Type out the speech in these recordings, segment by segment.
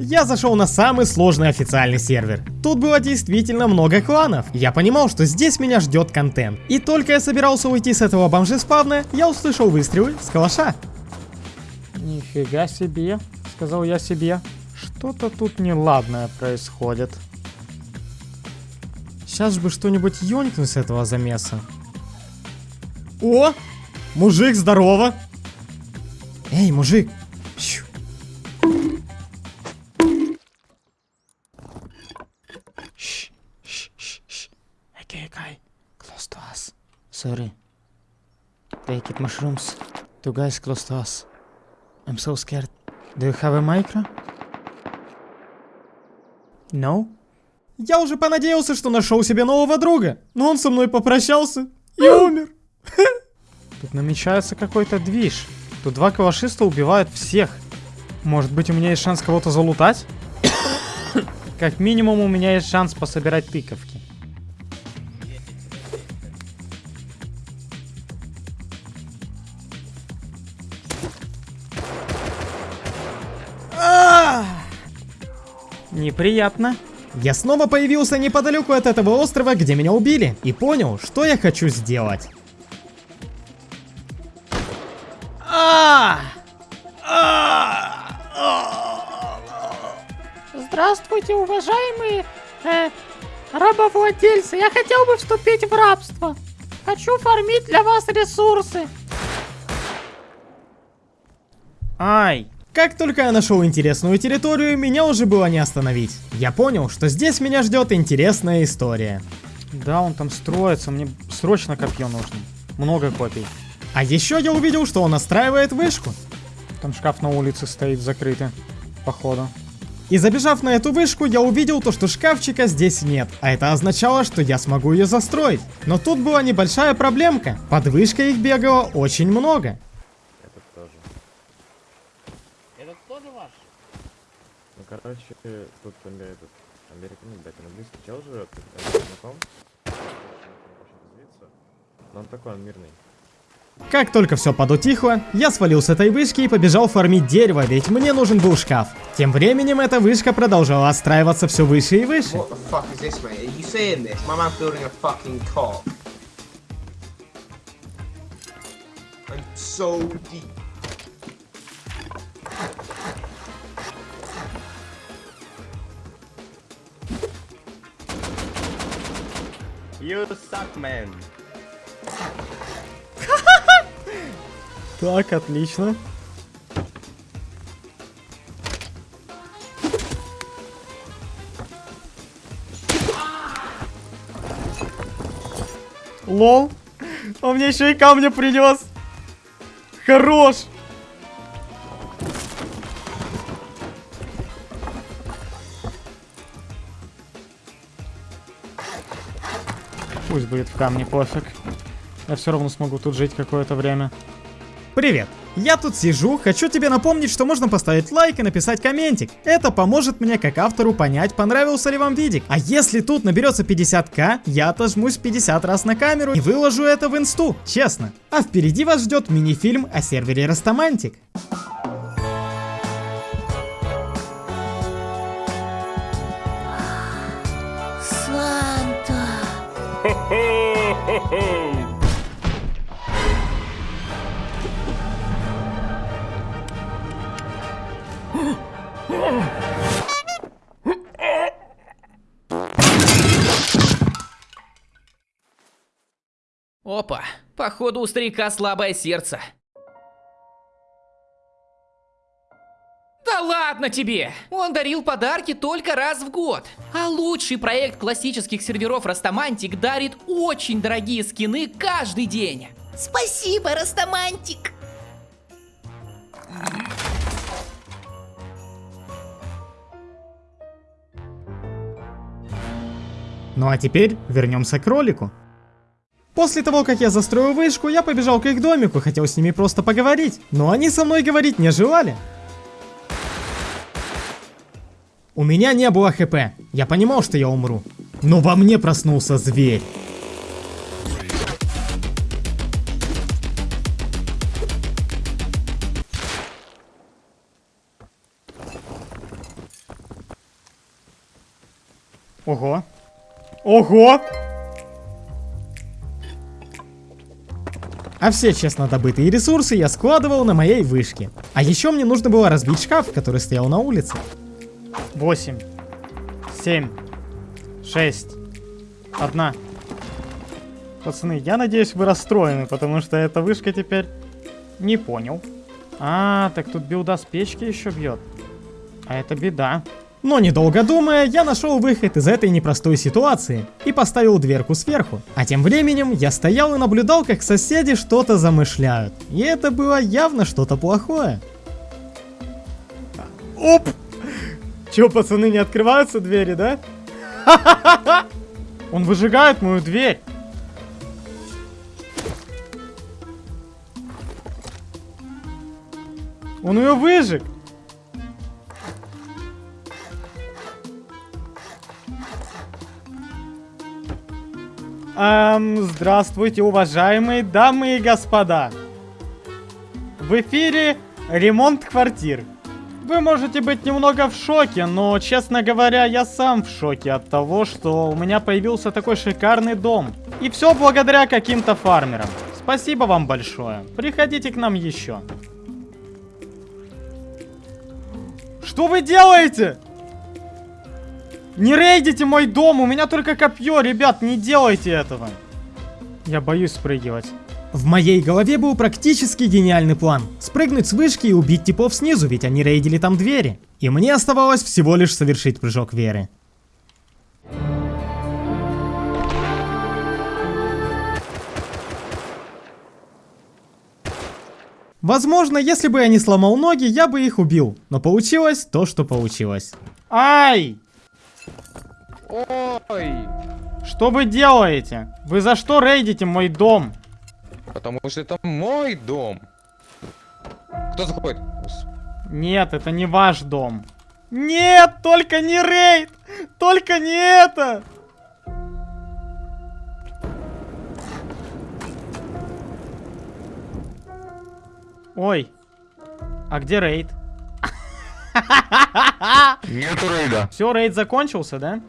Я зашел на самый сложный официальный сервер. Тут было действительно много кланов. Я понимал, что здесь меня ждет контент. И только я собирался уйти с этого бомжеспавна, я услышал выстрелы с калаша. Нифига себе, сказал я себе. Что-то тут неладное происходит. Сейчас бы что-нибудь ёнькнуть с этого замеса. О! Мужик, здорово! Эй, мужик! Sorry. Take it mushrooms. Two guys close to us. I'm so scared. Do you have a micro? No? Я уже понадеялся, что нашел себе нового друга, но он со мной попрощался и умер. Тут намечается какой-то движ. Тут два калашиста убивают всех. Может быть у меня есть шанс кого-то залутать? Как минимум у меня есть шанс пособирать тыковки. Неприятно. Я снова появился неподалеку от этого острова, где меня убили, и понял, что я хочу сделать. А! Здравствуйте, уважаемые э, рабовладельцы. Я хотел бы вступить в рабство. Хочу фармить для вас ресурсы. Ай, Как только я нашел интересную территорию, меня уже было не остановить. Я понял, что здесь меня ждет интересная история. да, он там строится. Мне срочно копье нужно. Много копий. А еще я увидел, что он настраивает вышку. Там шкаф на улице стоит закрытый. Походу. И забежав на эту вышку, я увидел то, что шкафчика здесь нет, а это означало, что я смогу ее застроить. Но тут была небольшая проблемка. Под вышкой их бегало очень много. Этот тоже. Этот тоже ваш? Ну, короче, тут этот, американец, блядь, английский чел живет, это знаком. Но он такой, он мирный. Как только все подутихло, я свалил с этой вышки и побежал фармить дерево, ведь мне нужен был шкаф. Тем временем эта вышка продолжала отстраиваться все выше и выше. What the You suck, man. Так, отлично. Lol. Он мне еще и камня принес. Хорош. Пусть будет в камне, пофиг. Я все равно смогу тут жить какое-то время. Привет! Я тут сижу, хочу тебе напомнить, что можно поставить лайк и написать комментик. Это поможет мне как автору понять, понравился ли вам видик. А если тут наберется 50к, я отожмусь 50 раз на камеру и выложу это в инсту, честно. А впереди вас ждет мини-фильм о сервере Растамантик. Опа, походу у старика слабое сердце. Ладно тебе! Он дарил подарки только раз в год. А лучший проект классических серверов Растамантик дарит очень дорогие скины каждый день. Спасибо, Растамантик. Ну а теперь вернемся к ролику. После того, как я застроил вышку, я побежал к их домику, хотел с ними просто поговорить. Но они со мной говорить не желали. У меня не было хп. Я понимал, что я умру. Но во мне проснулся зверь. Ого. Ого! А все честно добытые ресурсы я складывал на моей вышке. А еще мне нужно было разбить шкаф, который стоял на улице. 8, 7, 6, 1. Пацаны, я надеюсь, вы расстроены, потому что эта вышка теперь... Не понял. А, так тут билда с печки еще бьет. А это беда. Но недолго думая, я нашел выход из этой непростой ситуации и поставил дверку сверху. А тем временем я стоял и наблюдал, как соседи что-то замышляют. И это было явно что-то плохое. Оп! Че, пацаны, не открываются двери, да? Он выжигает мою дверь. Он ее выжег. Эм, здравствуйте, уважаемые дамы и господа. В эфире ремонт квартир. Вы можете быть немного в шоке, но, честно говоря, я сам в шоке от того, что у меня появился такой шикарный дом. И все благодаря каким-то фармерам. Спасибо вам большое. Приходите к нам еще. Что вы делаете? Не рейдите мой дом, у меня только копье, ребят, не делайте этого. Я боюсь спрыгивать. В моей голове был практически гениальный план. Спрыгнуть с вышки и убить типов снизу, ведь они рейдили там двери. И мне оставалось всего лишь совершить прыжок веры. Возможно, если бы я не сломал ноги, я бы их убил. Но получилось то, что получилось. Ай! Ой! Что вы делаете? Вы за что рейдите мой дом? Потому что это мой дом. Кто заходит? Нет, это не ваш дом. Нет, только не рейд! Только не это! Ой, а где рейд? Нету рейда. Все, рейд закончился, да?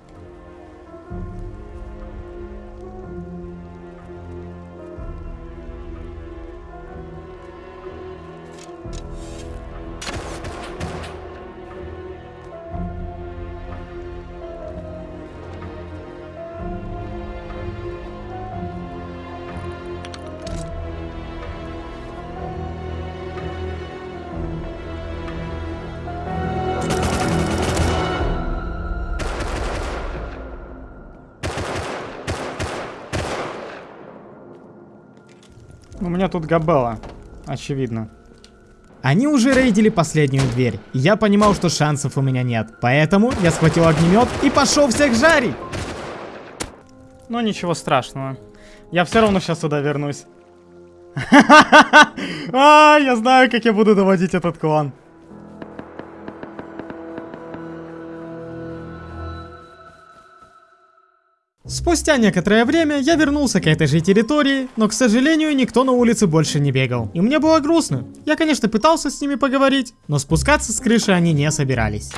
Тут габела, очевидно. Они уже рейдили последнюю дверь, я понимал, что шансов у меня нет. Поэтому я схватил огнемет и пошел всех жарить. Но ничего страшного. Я все равно сейчас сюда вернусь. А, я знаю, как я буду доводить этот клан. Спустя некоторое время я вернулся к этой же территории, но, к сожалению, никто на улице больше не бегал. И мне было грустно. Я, конечно, пытался с ними поговорить, но спускаться с крыши они не собирались.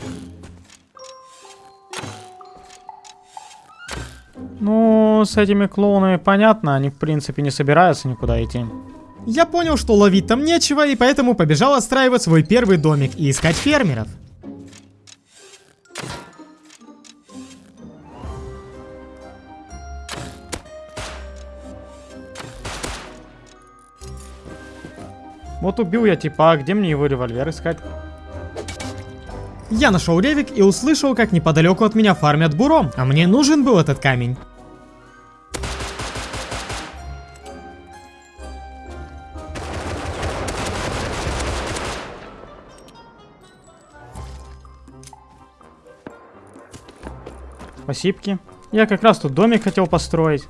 Ну, с этими клоунами понятно, они в принципе не собираются никуда идти. Я понял, что ловить там нечего, и поэтому побежал отстраивать свой первый домик и искать фермеров. Вот убил я типа, а где мне его револьвер искать? Я нашел ревик и услышал, как неподалеку от меня фармят буром, а мне нужен был этот камень. Спасибки. Я как раз тут домик хотел построить.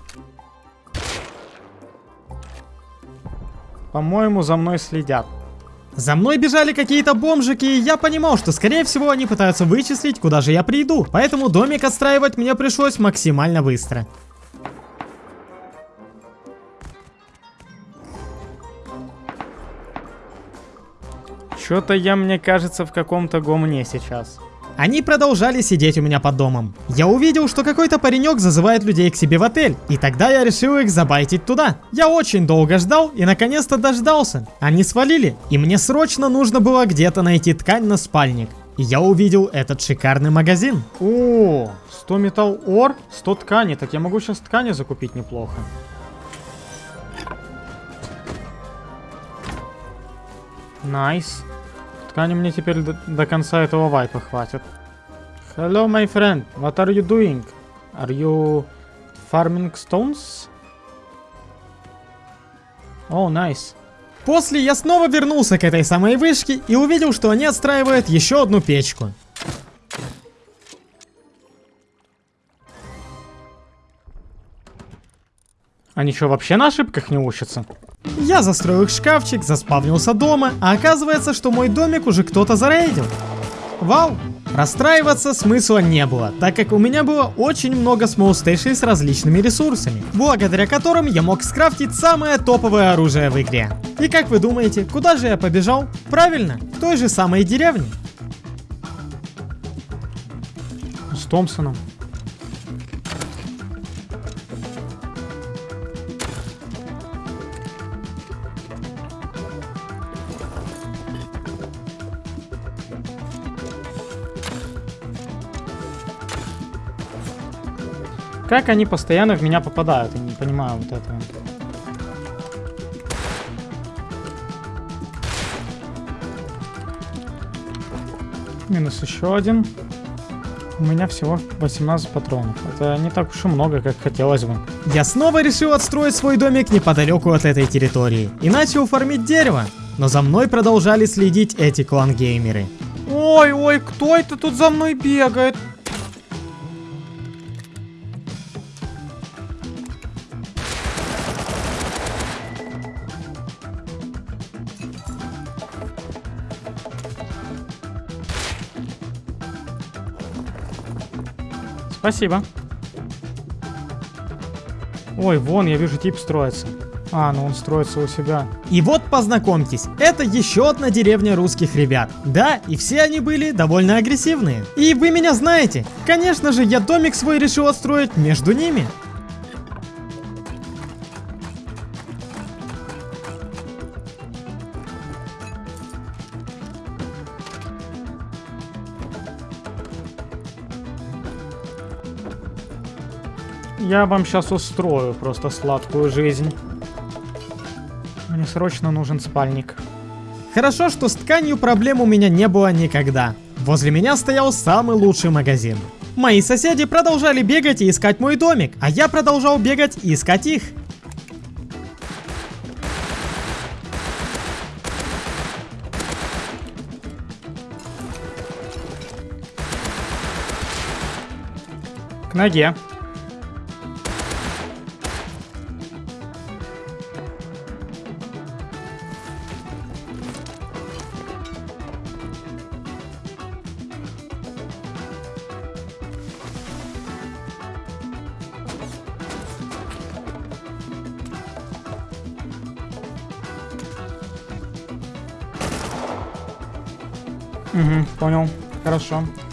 По-моему, за мной следят. За мной бежали какие-то бомжики, и я понимал, что скорее всего они пытаются вычислить, куда же я приду. Поэтому домик отстраивать мне пришлось максимально быстро. Что-то я, мне кажется, в каком-то гомне сейчас. Они продолжали сидеть у меня под домом. Я увидел, что какой-то паренек зазывает людей к себе в отель, и тогда я решил их забайтить туда. Я очень долго ждал и наконец-то дождался. Они свалили, и мне срочно нужно было где-то найти ткань на спальник. И я увидел этот шикарный магазин. О, 100 metal ore, 100 ткани. Так я могу сейчас ткани закупить неплохо. Nice. Ткани мне теперь до, до конца этого вайпа хватит. Hello, my friend. What are you doing? Are you farming stones? О, oh, nice. После я снова вернулся к этой самой вышке и увидел, что они отстраивают еще одну печку. Они что, вообще на ошибках не учатся? Я застроил их шкафчик, заспавнился дома, а оказывается, что мой домик уже кто-то зарейдил. Вау! Расстраиваться смысла не было, так как у меня было очень много смолстейшей с различными ресурсами, благодаря которым я мог скрафтить самое топовое оружие в игре. И как вы думаете, куда же я побежал? Правильно, в той же самой деревне. С Томпсоном. Как они постоянно в меня попадают? Я не понимаю вот этого. Минус еще один. У меня всего 18 патронов. Это не так уж и много, как хотелось бы. Я снова решил отстроить свой домик неподалеку от этой территории и начал фармить дерево. Но за мной продолжали следить эти клан-геймеры. Ой, ой, кто это тут за мной бегает? Спасибо. Ой, вон, я вижу, тип строится. А, ну он строится у себя. И вот познакомьтесь, это еще одна деревня русских ребят. Да, и все они были довольно агрессивные. И вы меня знаете. Конечно же, я домик свой решил отстроить между ними. Я вам сейчас устрою просто сладкую жизнь. Мне срочно нужен спальник. Хорошо, что с тканью проблем у меня не было никогда. Возле меня стоял самый лучший магазин. Мои соседи продолжали бегать и искать мой домик, а я продолжал бегать и искать их. К ноге.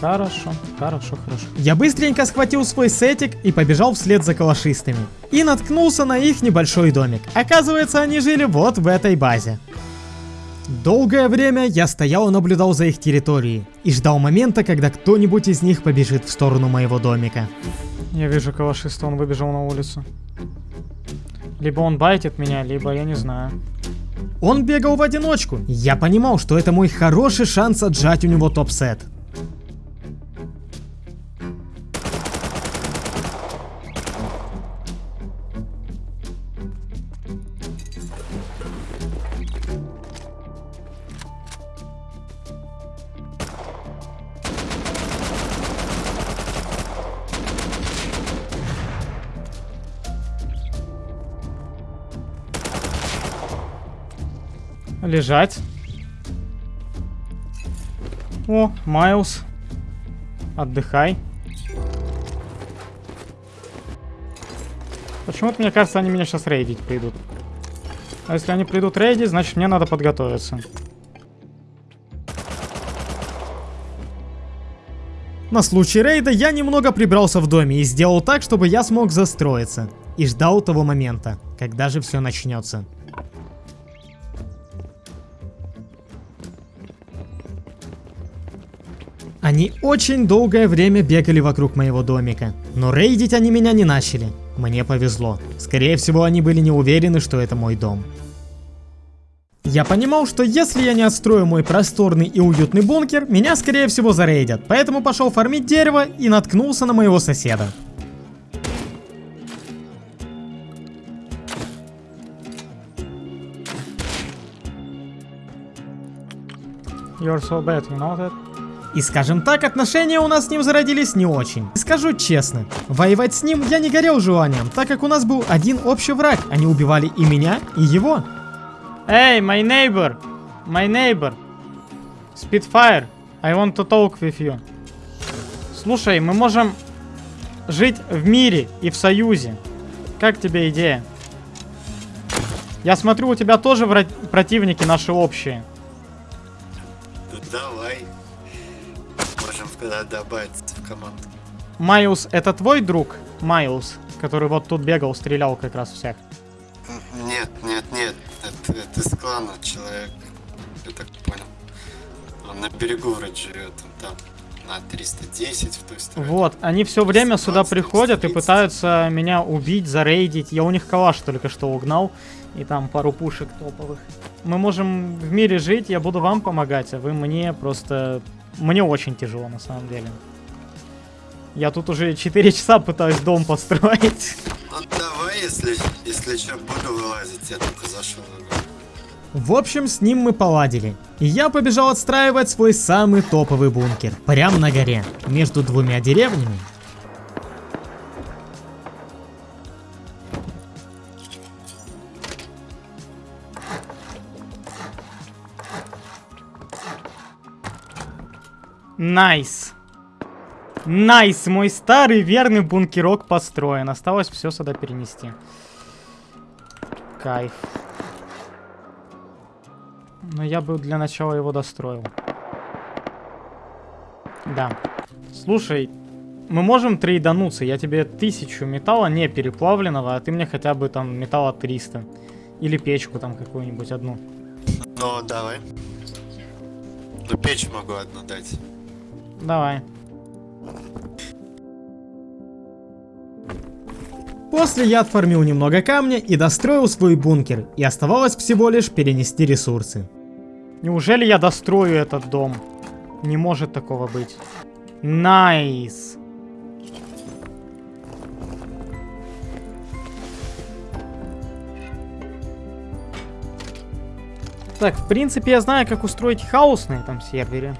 Хорошо, хорошо, хорошо. Я быстренько схватил свой сетик и побежал вслед за калашистами. И наткнулся на их небольшой домик. Оказывается, они жили вот в этой базе. Долгое время я стоял и наблюдал за их территорией. И ждал момента, когда кто-нибудь из них побежит в сторону моего домика. Я вижу калашиста, он выбежал на улицу. Либо он байтит меня, либо я не знаю. Он бегал в одиночку. Я понимал, что это мой хороший шанс отжать у него топ-сет. Лежать. О, Майлз. Отдыхай. Почему-то мне кажется, они меня сейчас рейдить придут. А если они придут рейдить, значит мне надо подготовиться. На случай рейда я немного прибрался в доме и сделал так, чтобы я смог застроиться. И ждал того момента, когда же все начнется. Они очень долгое время бегали вокруг моего домика, но рейдить они меня не начали. Мне повезло. Скорее всего, они были не уверены, что это мой дом. Я понимал, что если я не отстрою мой просторный и уютный бункер, меня скорее всего зарейдят, поэтому пошел фармить дерево и наткнулся на моего соседа. You're so bad, you know that? И скажем так, отношения у нас с ним зародились не очень. Скажу честно, воевать с ним я не горел желанием, так как у нас был один общий враг. Они убивали и меня, и его. Hey, my neighbor! My neighbor! Spitfire, I want to talk with you. Слушай, мы можем жить в мире и в союзе. Как тебе идея? Я смотрю, у тебя тоже противники наши общие. Можем тогда добавиться в команду. Майлз, это твой друг? Майлз, который вот тут бегал, стрелял как раз всех. Нет, нет, нет. Это, это из клана человек. Я так понял. Он на берегу вроде живет. Он там на 310 в той стороне. Вот, они все время сюда 120, приходят и 130. пытаются меня убить, зарейдить. Я у них калаш только что угнал. И там пару пушек топовых. Мы можем в мире жить, я буду вам помогать, а вы мне просто... Мне очень тяжело на самом деле. Я тут уже 4 часа пытаюсь дом построить. Ну давай, если, если что, буду вылазить. Я только зашел. в общем, с ним мы поладили. И я побежал отстраивать свой самый топовый бункер. Прямо на горе, между двумя деревнями. Nice. Nice, мой старый верный бункерок построен. Осталось все сюда перенести. Кайф. Но я бы для начала его достроил. Да. Слушай, мы можем трейдануться. Я тебе тысячу металла не переплавленного, а ты мне хотя бы там металла 300. Или печку там какую-нибудь одну. Ну давай. Ну печь могу одну дать. Давай. После я отформил немного камня и достроил свой бункер, и оставалось всего лишь перенести ресурсы. Неужели я дострою этот дом? Не может такого быть. Nice. Так, в принципе, я знаю, как устроить хаос на этом сервере.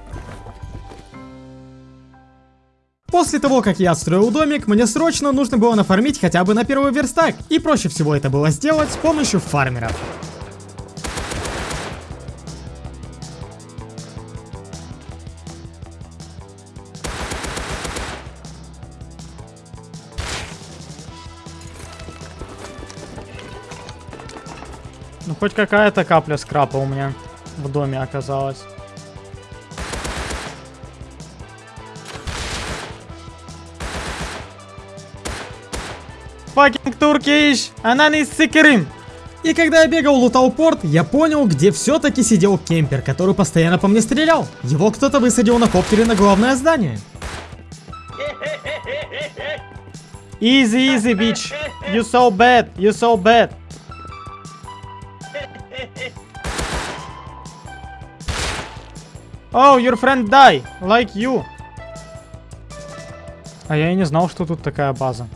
После того, как я отстроил домик, мне срочно нужно было нафармить хотя бы на первый верстак, и проще всего это было сделать с помощью фармеров. Ну, хоть какая-то капля скрапа у меня в доме оказалась. Fucking Turkish! Ананис сикерим! И когда я бегал лутал порт, я понял, где все-таки сидел кемпер, который постоянно по мне стрелял. Его кто-то высадил на коптере на главное здание. Easy, easy, bitch. You so bad. You so bad. Oh, your friend die, like you. А я и не знал, что тут такая база.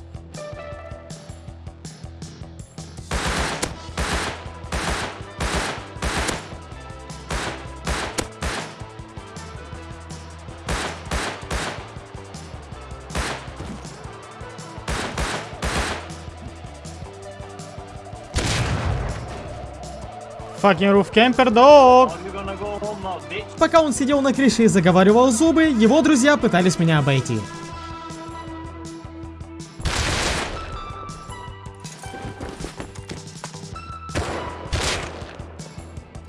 Fucking roof camper dog. Пока он сидел на крыше и заговаривал зубы, его друзья пытались меня обойти.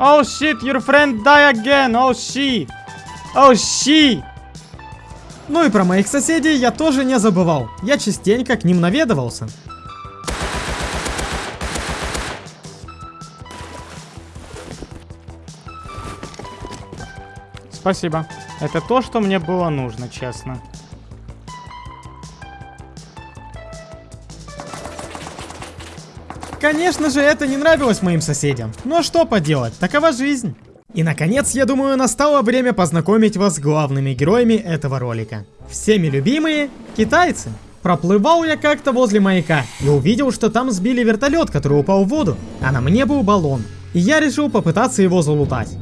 Oh shit, your friend die again. Oh shit. Oh shit. Ну и про моих соседей я тоже не забывал. Я частенько к ним наведывался. Спасибо. Это то, что мне было нужно, честно. Конечно же, это не нравилось моим соседям. Но что поделать, такова жизнь. И наконец, я думаю, настало время познакомить вас с главными героями этого ролика. Всеми любимые китайцы. Проплывал я как-то возле маяка и увидел, что там сбили вертолет, который упал в воду, а на мне был баллон. И я решил попытаться его залутать.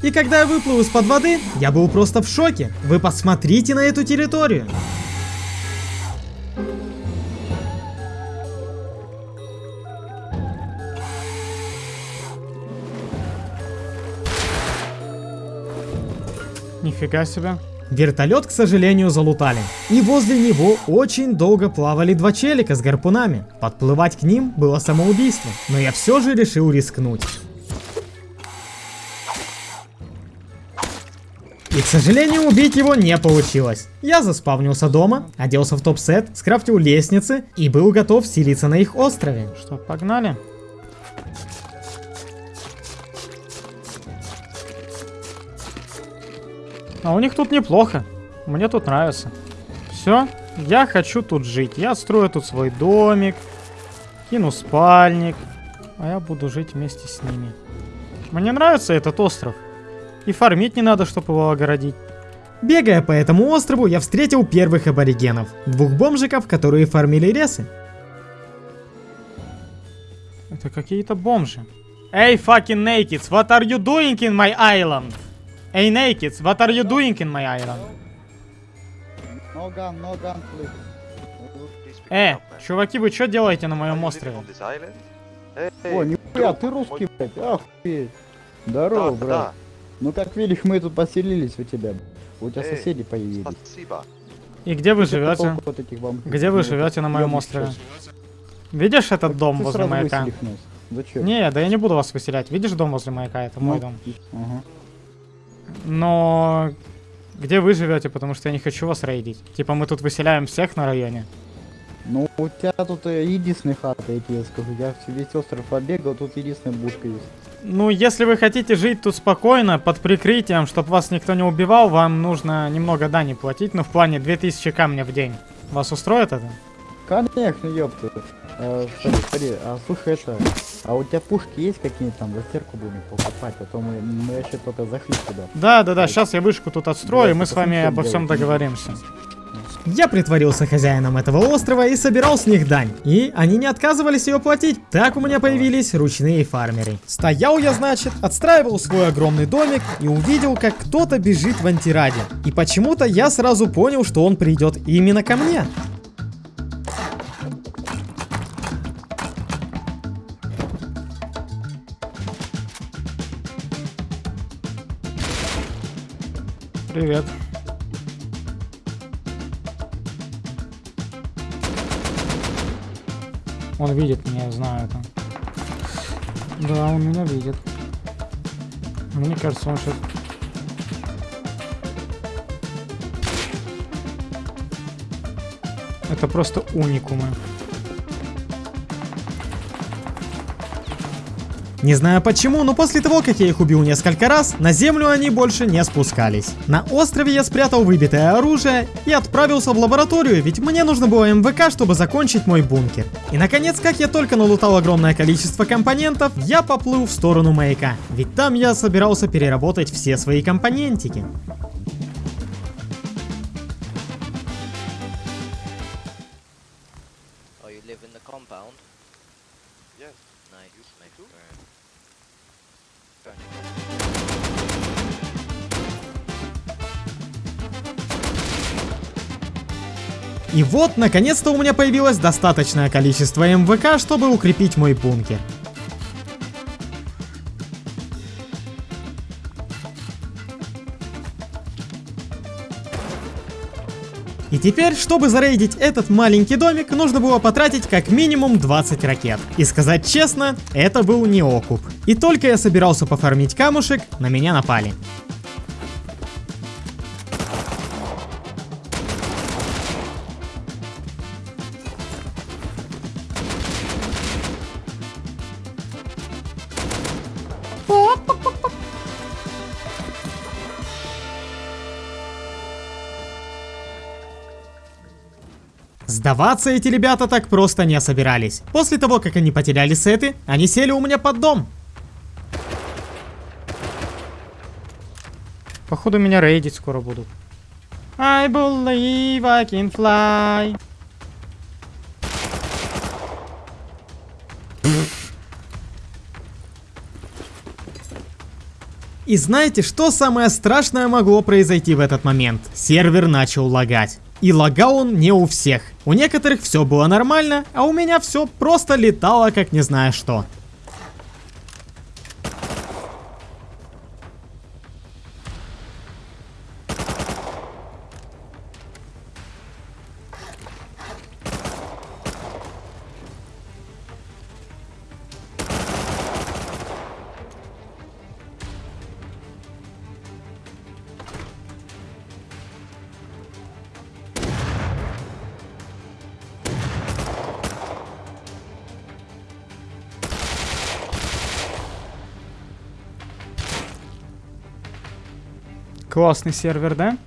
И когда я выплыл из-под воды, я был просто в шоке. Вы посмотрите на эту территорию. Нифига себе. Вертолет, к сожалению, залутали. И возле него очень долго плавали два челика с гарпунами. Подплывать к ним было самоубийство, но я все же решил рискнуть. И, к сожалению, убить его не получилось. Я заспавнился дома, оделся в топ-сет, скрафтил лестницы и был готов селиться на их острове. Что, погнали? А у них тут неплохо. Мне тут нравится. Все, я хочу тут жить. Я строю тут свой домик. Кину спальник. А я буду жить вместе с ними. Мне нравится этот остров. И фармить не надо, чтобы его огородить. Бегая по этому острову, я встретил первых аборигенов. Двух бомжиков, которые фармили ресы. Это какие-то бомжи. Эй, fucking nakeds, what are you doing in my island? Эй, nakeds, what are you doing in my island? No gun, no gun, please. Э, чуваки, вы что делаете на моем острове? О, нихуя, ты русский, блядь, охуеть. Здорово, брат. Ну как видишь, мы тут поселились у тебя. У тебя соседи появились. И где вы живете? толку от этих вам- Где вы живете на моем острове? Видишь этот дом Ты возле маяка? Зачем? Не, да я не буду вас выселять. Видишь дом возле маяка? Это мой Ну, дом. Ага. Но где вы живете, потому что я не хочу вас рейдить. Типа мы тут выселяем всех на районе. Ну, у тебя тут э, единственная хата, я тебе скажу. Я весь остров побегал, тут единственная бушка есть. Ну, если вы хотите жить тут спокойно, под прикрытием, чтобы вас никто не убивал, вам нужно немного дани платить, ну, в плане 2000 камня в день. Вас устроит это? Конечно, ёпта. Э, смотри, смотри, а слушай это, а у тебя пушки есть какие-то там, за стирку будем покупать, а то мы, мы вообще только зашли сюда. Да, да, да, сейчас я вышку тут отстрою, и мы с вами обо всем договоримся. Я притворился хозяином этого острова и собирал с них дань. И они не отказывались ее платить. Так у меня появились ручные фармеры. Стоял я, значит, отстраивал свой огромный домик и увидел, как кто-то бежит в антираде. И почему-то я сразу понял, что он придет именно ко мне. Привет. Он видит меня, я знаю это. Да, он меня видит. Мне кажется, он сейчас... Это просто уникумы. Не знаю почему, но после того, как я их убил несколько раз, на землю они больше не спускались. На острове я спрятал выбитое оружие и отправился в лабораторию, ведь мне нужно было МВК, чтобы закончить мой бункер. И наконец, как я только налутал огромное количество компонентов, я поплыл в сторону маяка, ведь там я собирался переработать все свои компонентики. И вот, наконец-то у меня появилось достаточное количество МВК, чтобы укрепить мой бункер. И теперь, чтобы зарейдить этот маленький домик, нужно было потратить как минимум 20 ракет. И сказать честно, это был не окуп. И только я собирался пофармить камушек, на меня напали. Сдаваться эти ребята так просто не собирались. После того, как они потеряли сеты, они сели у меня под дом. Походу меня рейдить скоро будут. I believe I can fly. И знаете, что самое страшное могло произойти в этот момент? Сервер начал лагать. И лагал он не у всех. У некоторых все было нормально, а у меня все просто летало как не знаю что. Классный сервер, да?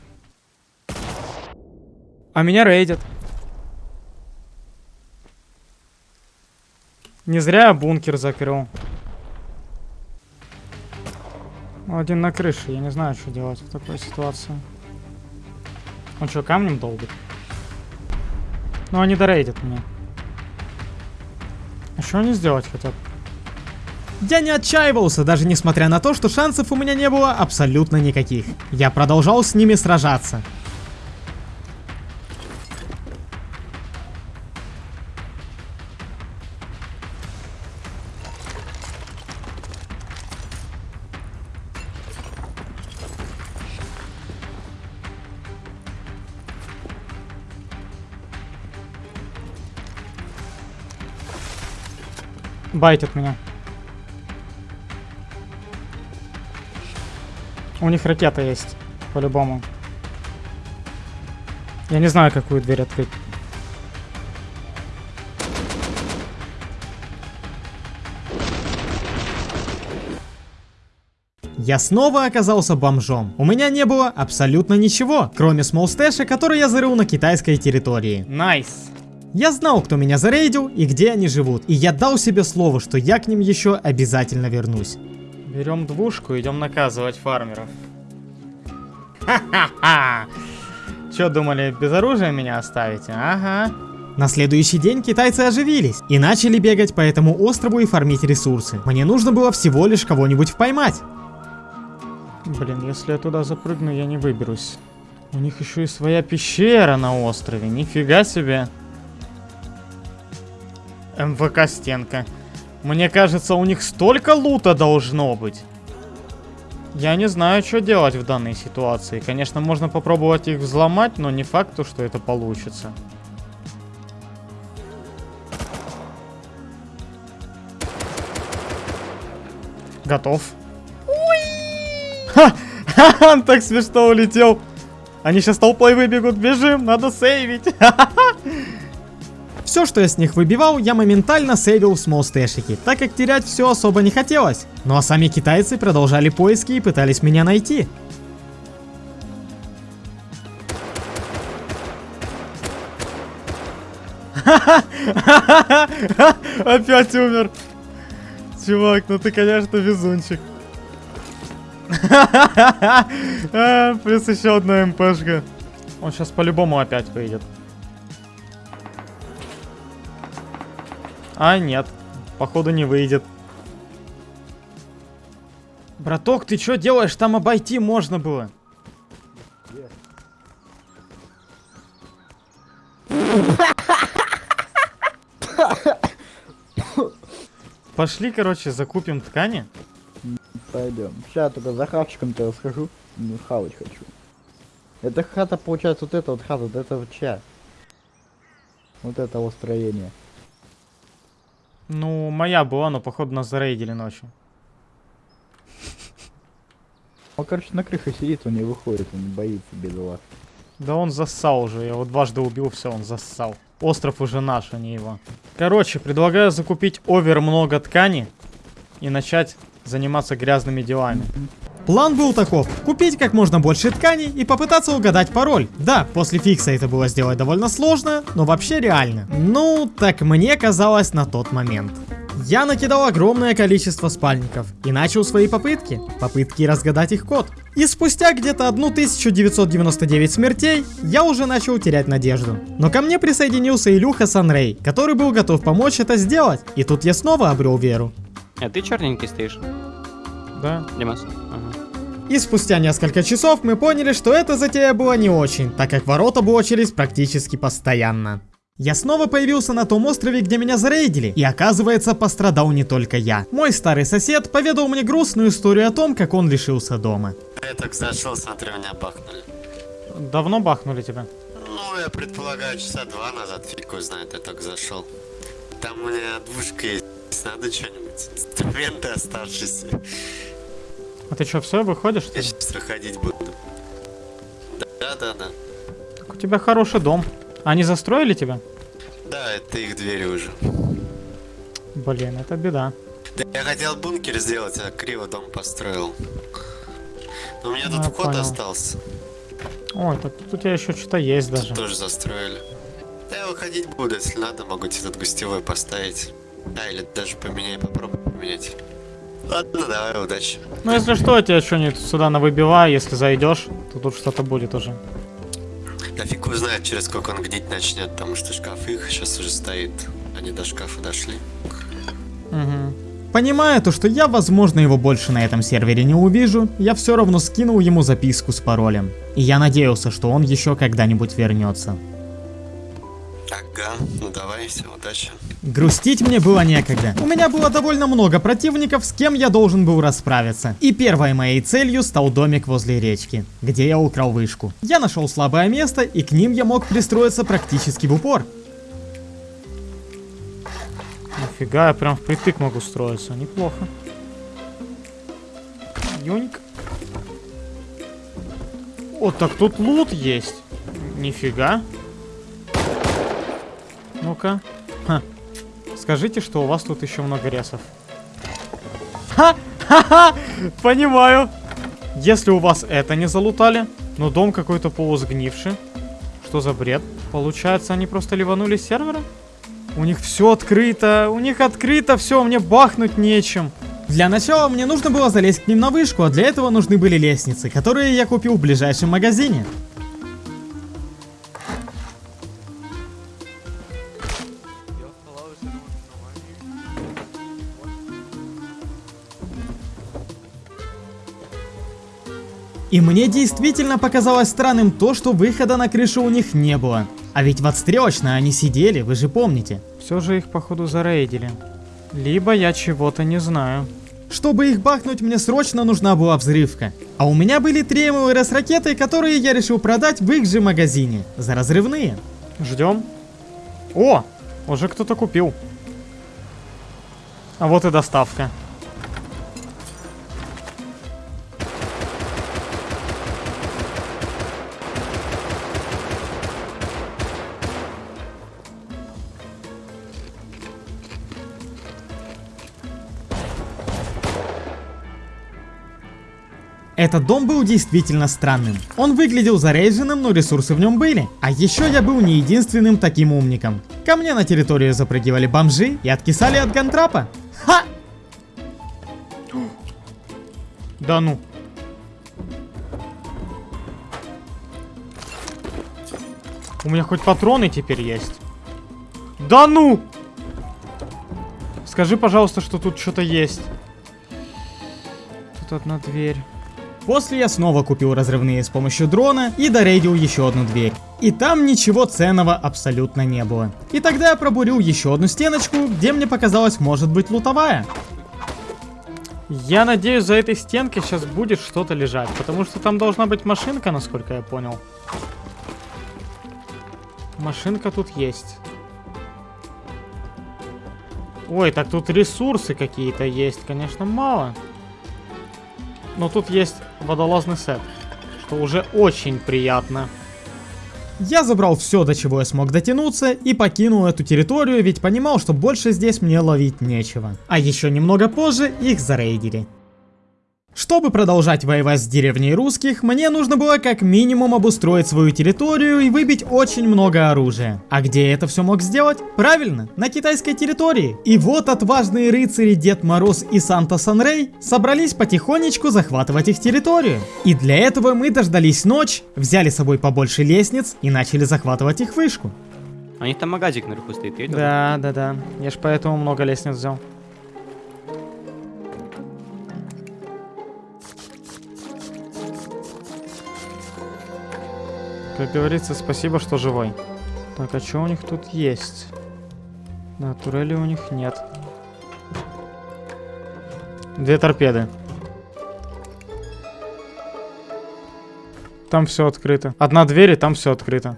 А меня рейдят. Не зря я бункер закрыл. Один на крыше, я не знаю, что делать в такой ситуации. Он что, камнем долбит? Ну, они дорейдят меня. А что они сделать хотят? Я не отчаивался, даже несмотря на то, что шансов у меня не было абсолютно никаких. Я продолжал с ними сражаться. Байтят меня. У них ракета есть, по-любому. Я не знаю, какую дверь открыть. Я снова оказался бомжом. У меня не было абсолютно ничего, кроме small stash а, который я зарыл на китайской территории. Nice. Nice. Я знал, кто меня зарейдил и где они живут, и я дал себе слово, что я к ним еще обязательно вернусь. Берем двушку, идем наказывать фармеров. Ха-ха-ха! Че думали, без оружия меня оставите? Ага. На следующий день китайцы оживились и начали бегать по этому острову и фармить ресурсы. Мне нужно было всего лишь кого-нибудь поймать. Блин, если я туда запрыгну, я не выберусь. У них еще и своя пещера на острове, нифига себе. МВК стенка. Мне кажется, у них столько лута должно быть. Я не знаю, что делать в данной ситуации. Конечно, можно попробовать их взломать, но не факт, что это получится. Готов. Ха! Он так смешно улетел. Они сейчас толпой выбегут. Бежим, надо сейвить. Все, что я с них выбивал, я моментально сейвил в смолстэшики, так как терять все особо не хотелось. Ну а сами китайцы продолжали поиски и пытались меня найти. Опять умер. Чувак, ну ты, конечно, везунчик. Плюс еще одна МПшка. Он сейчас по-любому опять выйдет. А, нет. Походу не выйдет. Браток, ты что делаешь? Там обойти можно было. Пошли, короче, закупим ткани. Пойдем. Сейчас только за хавчиком-то расскажу. Ну, хавать хочу. Это хата, получается, вот это вот хата, вот это вот чья? Вот это вот строение. Ну, моя была, но походу нас зарейдили ночью. Он, короче, на крыше сидит, он не выходит, он не боится, бедолаг. Да он зассал уже, я его дважды убил, все, он зассал. Остров уже наш, а не его. Короче, предлагаю закупить овер много ткани и начать заниматься грязными делами. План был таков, купить как можно больше тканей и попытаться угадать пароль. Да, после фикса это было сделать довольно сложно, но вообще реально. Ну, так мне казалось на тот момент. Я накидал огромное количество спальников и начал свои попытки. Попытки разгадать их код. И спустя где-то 1999 смертей, я уже начал терять надежду. Но ко мне присоединился Илюха Санрей, который был готов помочь это сделать. И тут я снова обрел веру. А ты черненький стоишь? Да. Димас? И спустя несколько часов мы поняли, что эта затея была не очень, так как ворота блочились практически постоянно. Я снова появился на том острове, где меня зарейдили, и оказывается пострадал не только я. Мой старый сосед поведал мне грустную историю о том, как он лишился дома. Я так зашел, смотрю, меня бахнули. Давно бахнули тебя? Ну, я предполагаю, часа два назад, фиг знает, я так зашел. Там у меня двушка есть, надо что-нибудь, инструменты оставшиеся. А ты что, все, выходишь? Я сейчас выходить буду. Да-да-да. Так у тебя хороший дом. Они застроили тебя? Да, это их двери уже. Блин, это беда. Да я хотел бункер сделать, а криво дом построил. Но у меня тут А, вход понял. остался. Ой, так тут у тебя еще что-то есть даже. Тут тоже застроили. Да я выходить буду, если надо, могу тебе тут гостевой поставить. Да, или даже поменяй, попробуй поменять. Ладно, давай, удачи. Ну если что, я тебя что-нибудь сюда навыбиваю, если зайдешь, то тут что-то будет уже. Да фиг его знает, через сколько он гнить начнет, потому что шкаф их сейчас уже стоит. Они до шкафа дошли. Угу. Понимая то, что я, возможно, его больше на этом сервере не увижу, я все равно скинул ему записку с паролем. И я надеялся, что он еще когда-нибудь вернется. Ага, ну давай, все, удачи. Грустить мне было некогда. У меня было довольно много противников, с кем я должен был расправиться. И первой моей целью стал домик возле речки, где я украл вышку. Я нашел слабое место, и к ним я мог пристроиться практически в упор. Нифига, я прям впритык могу строиться, неплохо. Юньк. О, так тут лут есть. Нифига. Ну-ка. Скажите, что у вас тут еще много ресов. Ха! Ха-ха! Понимаю. Если у вас это не залутали, но дом какой-то полусгнивший. Что за бред? Получается, они просто ливанули сервера? У них все открыто, у них открыто все, мне бахнуть нечем. Для начала мне нужно было залезть к ним на вышку, а для этого нужны были лестницы, которые я купил в ближайшем магазине. И мне действительно показалось странным то, что выхода на крышу у них не было. А ведь в отстрелочной они сидели, вы же помните. Все же их походу зарейдили. Либо я чего-то не знаю. Чтобы их бахнуть, мне срочно нужна была взрывка. А у меня были три МЛРС ракеты, которые я решил продать в их же магазине. За разрывные. Ждем. О, уже кто-то купил. А вот и доставка. Этот дом был действительно странным. Он выглядел заряженным, но ресурсы в нем были. А еще я был не единственным таким умником. Ко мне на территорию запрыгивали бомжи и откисали от гантрапа. Ха! Да ну. У меня хоть патроны теперь есть. Да ну! Скажи, пожалуйста, что тут что-то есть. Тут одна дверь. После я снова купил разрывные с помощью дрона и дорейдил еще одну дверь. И там ничего ценного абсолютно не было. И тогда я пробурил еще одну стеночку, где мне показалось может быть лутовая. Я надеюсь, за этой стенкой сейчас будет что-то лежать, потому что там должна быть машинка, насколько я понял. Машинка тут есть. Ой, так тут ресурсы какие-то есть, конечно, мало. Но тут есть водолазный сет, что уже очень приятно. Я забрал все, до чего я смог дотянуться, и покинул эту территорию, ведь понимал, что больше здесь мне ловить нечего. А еще немного позже их зарейдили. Чтобы продолжать воевать с деревней русских, мне нужно было как минимум обустроить свою территорию и выбить очень много оружия. А где я это все мог сделать? Правильно, на китайской территории. И вот отважные рыцари Дед Мороз и Санта Санрей собрались потихонечку захватывать их территорию. И для этого мы дождались ночь, взяли с собой побольше лестниц и начали захватывать их вышку. У них там магазик наверху стоит, видел? Да, да, да. Я ж поэтому много лестниц взял. Как говорится, спасибо, что живой. Так, а что у них тут есть? Да, турели у них нет. Две торпеды. Там все открыто. Одна дверь, и там все открыто.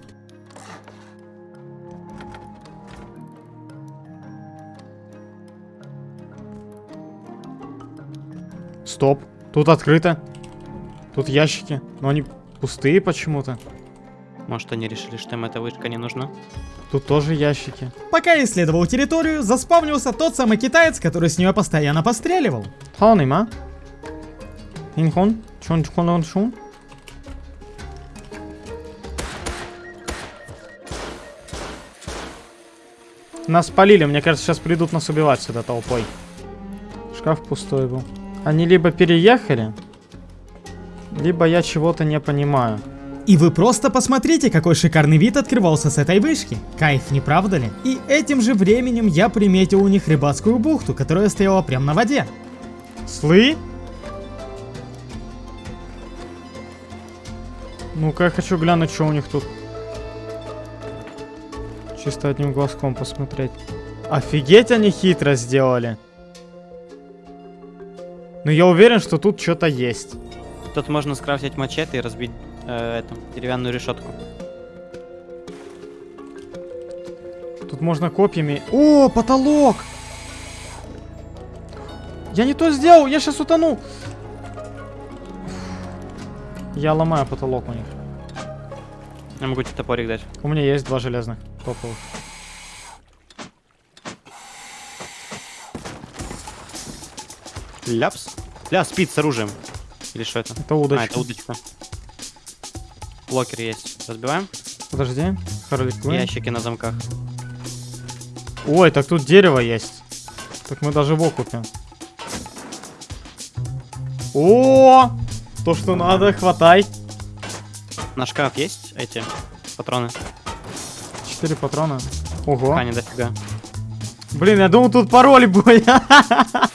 Стоп. Тут открыто. Тут ящики. Но они пустые почему-то. Может, они решили, что им эта вышка не нужна? Тут тоже ящики. Пока я исследовал территорию, заспавнился тот самый китаец, который с нее постоянно постреливал. Ханима. Инхон. Чон чон он шун. Нас спалили, мне кажется, сейчас придут нас убивать сюда толпой. Шкаф пустой был. Они либо переехали, либо я чего-то не понимаю. И вы просто посмотрите, какой шикарный вид открывался с этой вышки. Кайф, не правда ли? И этим же временем я приметил у них рыбацкую бухту, которая стояла прямо на воде. Слы? Ну-ка, я хочу глянуть, что у них тут. Чисто одним глазком посмотреть. Офигеть, они хитро сделали. Но я уверен, что тут что-то есть. Тут можно скрафтить мачете и разбить э, эту деревянную решетку. Тут можно копьями... О, потолок! Я не то сделал, я сейчас утону. Я ломаю потолок у них. Я могу тебе топорик дать. У меня есть два железных топовых. Ляпс? Ля, спит с оружием. Или что это? Это удочка. А, это удочка. Блокер есть. Разбиваем? Подожди. Харли Квинн. Ящики на замках. Ой, так тут дерево есть. Так мы даже в окупе. О, то, что надо, хватай. На шкаф есть эти патроны? Четыре патрона. Ого. Не дофига. Блин, я думал, тут пароли были.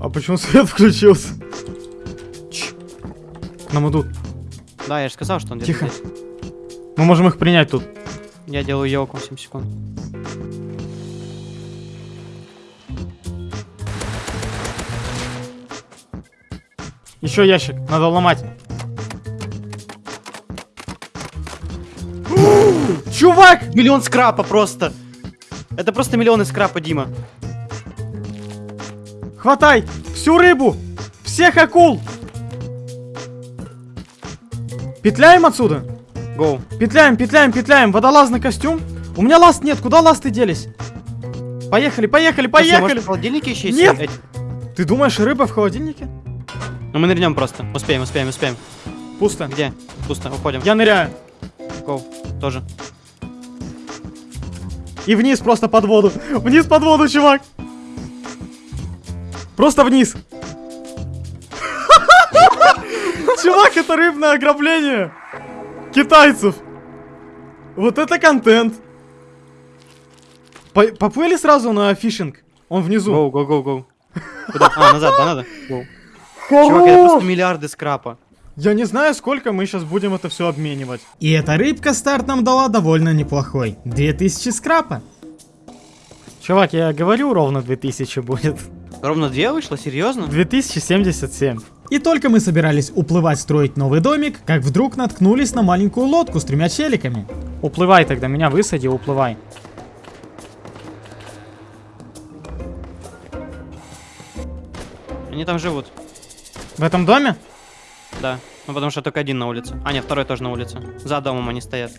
А почему свет включился? Чш. К нам идут. Да, я же сказал, что он Тихо. здесь. Мы можем их принять тут. Я делаю елку 7 секунд. Еще ящик, надо ломать. Чувак! Миллион скрапа просто! Это просто миллионы скрапа, Дима. Хватай! Всю рыбу! Всех акул! Петляем отсюда? Гоу. Петляем, петляем, петляем. Водолазный костюм. У меня ласт нет. Куда ласты делись? Поехали, поехали, поехали. может, в холодильнике еще есть? Нет! эти? Ты думаешь, рыба в холодильнике? Ну мы нырнем просто. Успеем, успеем, успеем. Пусто. Где? Пусто, уходим. Я ныряю. Гоу. Тоже. И вниз просто под воду. Вниз под воду, чувак. Просто вниз. Чувак, это рыбное ограбление. Китайцев. Вот это контент. По- Поплыли сразу на фишинг. Он внизу. Гоу, гоу, гоу, гоу. Куда? А, назад, да, надо? Гоу. Чувак, это просто миллиарды скрапа. Я не знаю, сколько мы сейчас будем это все обменивать. И эта рыбка старт нам дала довольно неплохой. 2000 скрапа. Чувак, я говорю, ровно 2000 будет. Ровно две вышло? Серьезно? 2077. И только мы собирались уплывать строить новый домик, как вдруг наткнулись на маленькую лодку с тремя челиками. Уплывай тогда, меня высади, уплывай. Они там живут. В этом доме? Да. Ну, потому что только один на улице. А, нет, второй тоже на улице. За домом они стоят.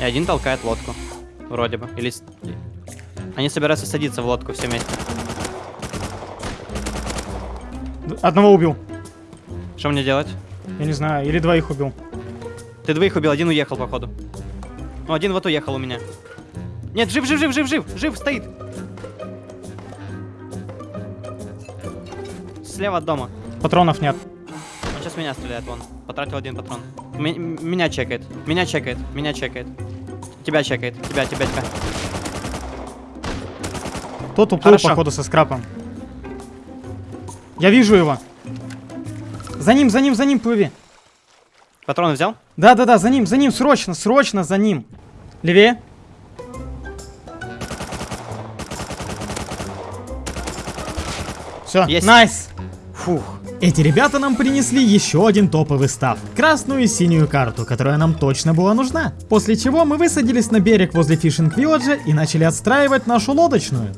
И один толкает лодку. Вроде бы. Или... Они собираются садиться в лодку все вместе. Одного убил. Что мне делать? Я не знаю, или двоих убил. Ты двоих убил, один уехал, походу. Ну, один вот уехал у меня. Нет, жив, жив, жив, жив, жив, жив, стоит. Слева от дома. Патронов нет. Сейчас меня стреляет, вон. Потратил один патрон. М- меня чекает, меня чекает, меня чекает. Тебя чекает, тебя, тебя, тебя. Тот уплыл, Хорошо. походу, со скрапом. Я вижу его. За ним, за ним, за ним плыви. Патроны взял? Да-да-да, за ним, за ним, срочно, срочно за ним. Левее. Все, Есть. найс. Фух. Эти ребята нам принесли еще один топовый став. Красную и синюю карту, которая нам точно была нужна. После чего мы высадились на берег возле фишинг вилладжа и начали отстраивать нашу лодочную.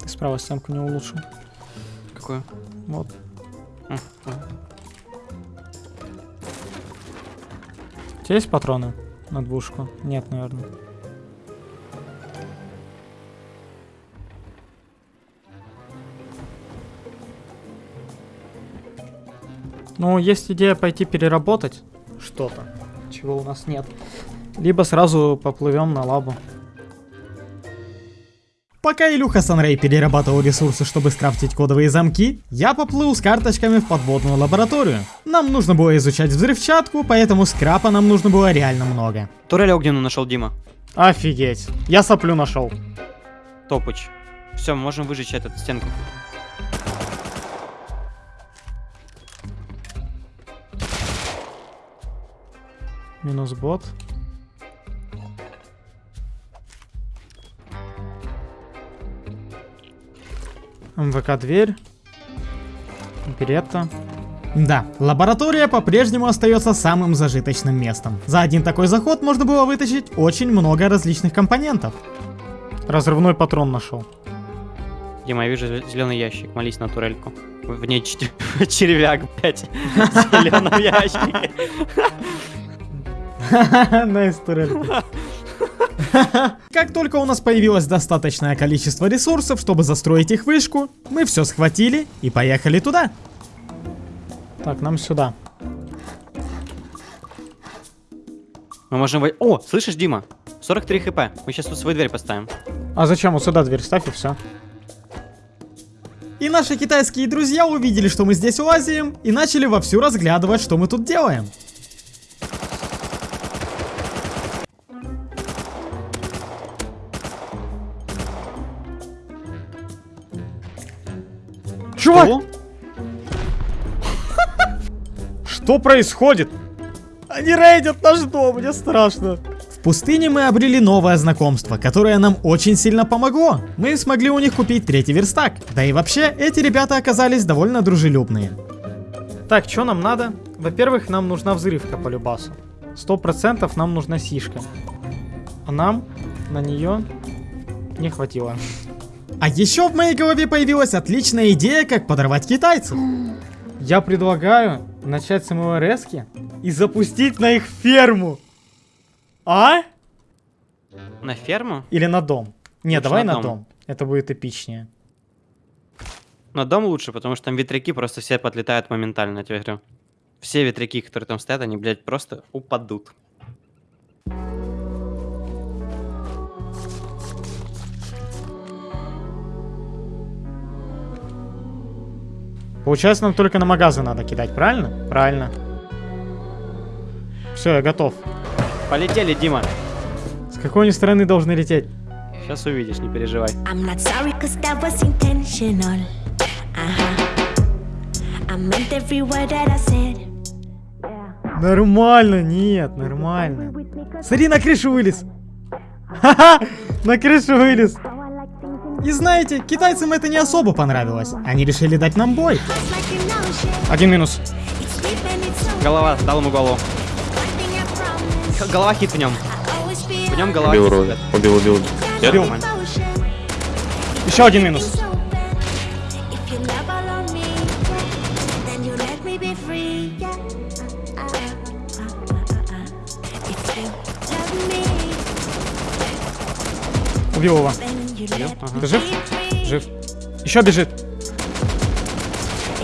Ты справа стенку не улучшил. Какую? Вот. М, м. У тебя есть патроны на двушку? Нет, наверное. Ну, есть идея пойти переработать что-то, чего у нас нет. Либо сразу поплывем на лабу. Пока Илюха Санрей перерабатывал ресурсы, чтобы скрафтить кодовые замки, я поплыл с карточками в подводную лабораторию. Нам нужно было изучать взрывчатку, поэтому скрапа нам нужно было реально много. Турель огненную нашел Дима. Офигеть. Я соплю нашел. Топыч. Все, можем выжечь эту стенку. Минус бот. МВК дверь. Беретта. Да, лаборатория по-прежнему остается самым зажиточным местом. За один такой заход можно было вытащить очень много различных компонентов. Разрывной патрон нашел. Дима, я вижу зеленый ящик. Молись на турельку. В ней червяк, блядь. В зеленом ящике. Nice турелька. Как только у нас появилось достаточное количество ресурсов, чтобы застроить их вышку, мы все схватили и поехали туда. Так, нам сюда. Мы можем... вой- О, слышишь, Дима? 43 хп. Мы сейчас тут свою дверь поставим. А зачем? Вот сюда дверь ставь и все. И наши китайские друзья увидели, что мы здесь лазим, и начали вовсю разглядывать, что мы тут делаем. Чувак! Что происходит? Они рейдят наш дом, мне страшно. В пустыне мы обрели новое знакомство, которое нам очень сильно помогло. Мы смогли у них купить третий верстак. Да и вообще, эти ребята оказались довольно дружелюбные. Так, что нам надо? Во-первых, нам нужна взрывка по любасу. Сто процентов нам нужна сишка. А нам на нее не хватило. А еще в моей голове появилась отличная идея, как подорвать китайцев. Я предлагаю начать с МЛРС и запустить на их ферму. А? На ферму? Или на дом? Не, Лучше давай на на дом. дом. Это будет эпичнее. На дом лучше, потому что там ветряки просто все подлетают моментально, я тебе говорю. Все ветряки, которые там стоят, они, блядь, просто упадут. Получается, нам только на магазы надо кидать, правильно? Правильно. Все, я готов. Полетели, Дима. С какой они стороны должны лететь? Сейчас увидишь, не переживай. Sorry. Uh-huh. Нормально, нет, нормально. Смотри, на крышу вылез. Ха-ха, на крышу вылез. И знаете, китайцам это не особо понравилось. Они решили дать нам бой. Один минус. Голова, дал ему голову. Голова хит в нем. В нем голова убил, хит. Убил, убил, убил. Убил, Еще один минус. Убил его. Ты жив? Жив. Еще бежит.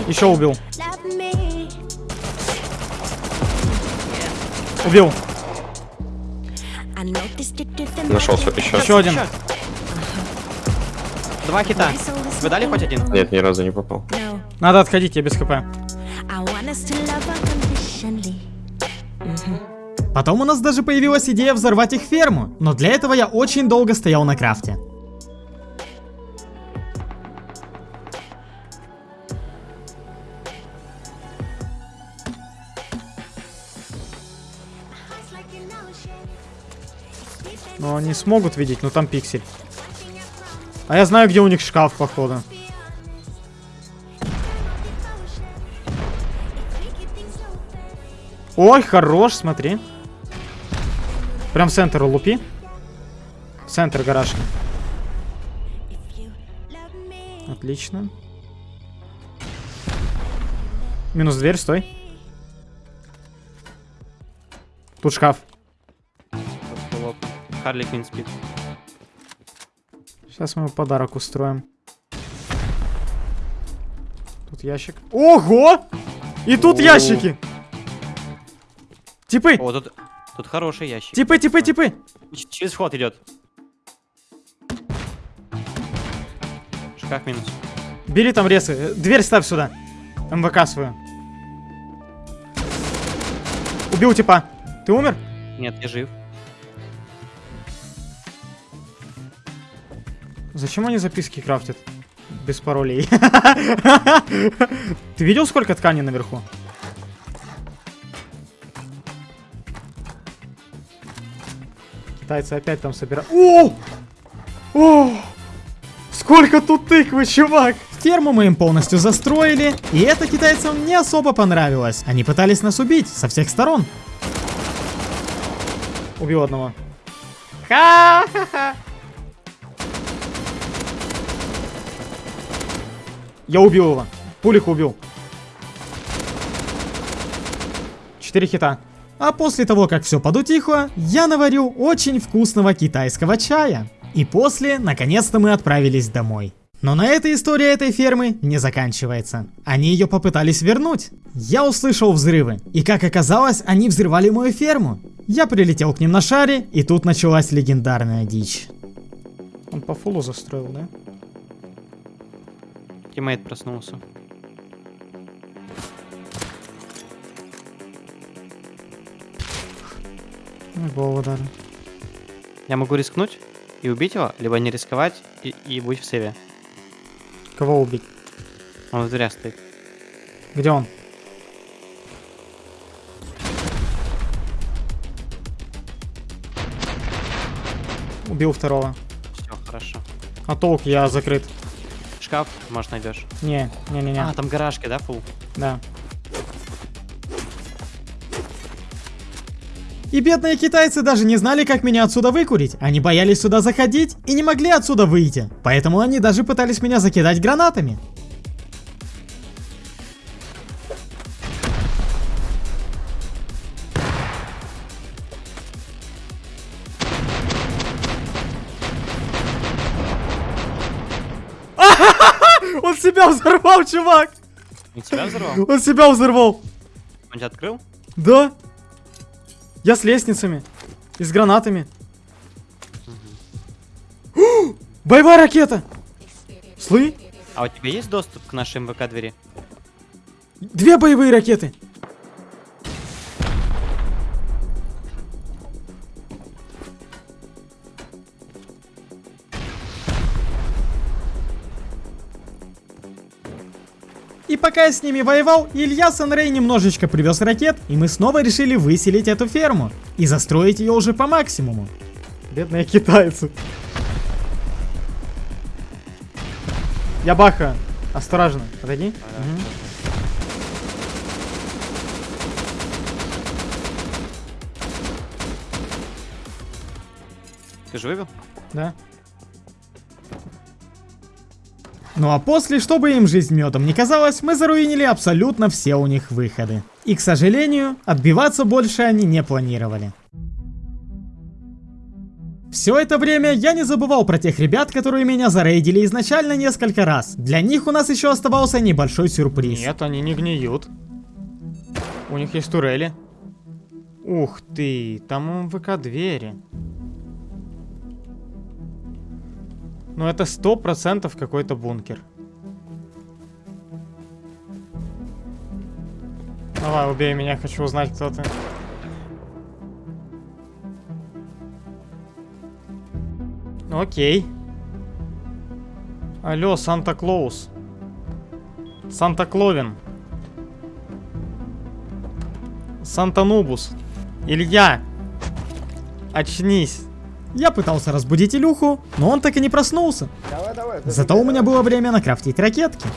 Еще убил. Убил. Нашелся еще. Еще один. Два хита. Вы дали хоть один? Нет, ни разу не попал. Надо отходить, я без хп. Потом у нас даже появилась идея взорвать их ферму, но для этого я очень долго стоял на крафте. Они смогут видеть, но там пиксель. А я знаю, где у них шкаф, походу. Ой, хорош, смотри. Прям в центр лупи. Центр гаражки. Отлично. Минус дверь, стой. Тут шкаф. Харли Квинн спит. Сейчас мы подарок устроим. Тут ящик. Ого! И тут О. ящики! Типы! О, тут, тут хороший ящик. Типы, типы, типы! Ч- Через вход идет. Шкаф минус. Бери там ресы. Э, Дверь ставь сюда. МВК свою. Убил типа. Ты умер? Нет, я жив. Зачем они записки крафтят? Без паролей. Ты видел, сколько ткани наверху? Китайцы опять там собирают. О! О! Сколько тут тыквы, чувак! Ферму мы им полностью застроили, и это китайцам не особо понравилось. Они пытались нас убить со всех сторон. Убил одного. Ха-ха-ха. Я убил его. Пулих убил. Четыре хита. А после того, как все подутихло, я наварю очень вкусного китайского чая. И после, наконец-то мы отправились домой. Но на этой история этой фермы не заканчивается. Они ее попытались вернуть. Я услышал взрывы, и как оказалось, они взрывали мою ферму. Я прилетел к ним на шаре, и тут началась легендарная дичь. Он по фулу застроил, да? Тиммейт проснулся. Ну, голову дали. Я могу рискнуть и убить его, либо не рисковать и, и быть в сейве. Кого убить? Он в дверях стоит. Где он? Убил второго. Все, хорошо. А толк, я закрыт. Шкаф, может, найдешь. Не, не, не, не. А, там гаражки, да, фул? Да. И бедные китайцы даже не знали, как меня отсюда выкурить. Они боялись сюда заходить и не могли отсюда выйти. Поэтому они даже пытались меня закидать гранатами. Себя взорвал, чувак! Он тебя взорвал? Он себя взорвал! Он тебя открыл? Да! Я с лестницами. И с гранатами. О, Боевая ракета! Слы? А у тебя есть доступ к нашей МВК двери? Две боевые ракеты! Пока я с ними воевал, Илья Санрей немножечко привез ракет, и мы снова решили выселить эту ферму. И застроить ее уже по максимуму. Бедные китайцы. Я баха. Осторожно. Отойди. Мгм. Ты же выбил? Да. Ну а после, чтобы им жизнь медом не казалось, мы заруинили абсолютно все у них выходы. И, к сожалению, отбиваться больше они не планировали. Все это время я не забывал про тех ребят, которые меня зарейдили изначально несколько раз. Для них у нас еще оставался небольшой сюрприз. Нет, они не гниют. У них есть турели. Ух ты, там МВК двери. Ну это сто процентов какой-то бункер. Давай, убей меня, хочу узнать, кто ты. Окей. Алло, Санта-Клаус. Санта-Кловин. Санта-Нубус. Илья. Очнись. Я пытался разбудить Илюху, но он так и не проснулся. Давай, давай. Зато у меня было время накрафтить ракетки.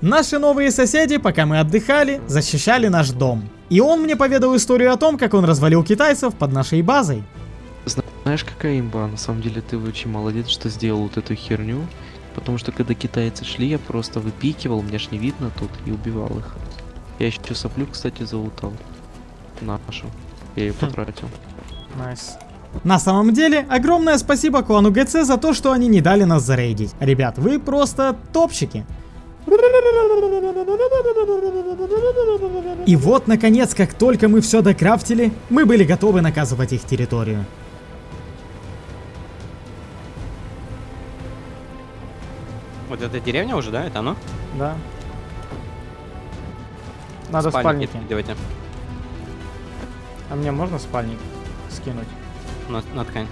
Наши новые соседи, пока мы отдыхали, защищали наш дом. И он мне поведал историю о том, как он развалил китайцев под нашей базой. Знаешь, какая имба? На самом деле ты очень молодец, что сделал вот эту херню. Потому что когда китайцы шли, я просто выпикивал, мне ж не видно тут, и убивал их. Я еще соплю, кстати, залутал. Нашу. Я ее потратил. Nice. На самом деле, огромное спасибо клану ГЦ за то, что они не дали нас зарейдить. Ребят, вы просто топчики. И вот, наконец, как только мы все докрафтили, мы были готовы наказывать их территорию. Вот это деревня уже, да? Это оно? Да. Надо спальники. Давайте. А мне можно спальник скинуть? На, на ткань.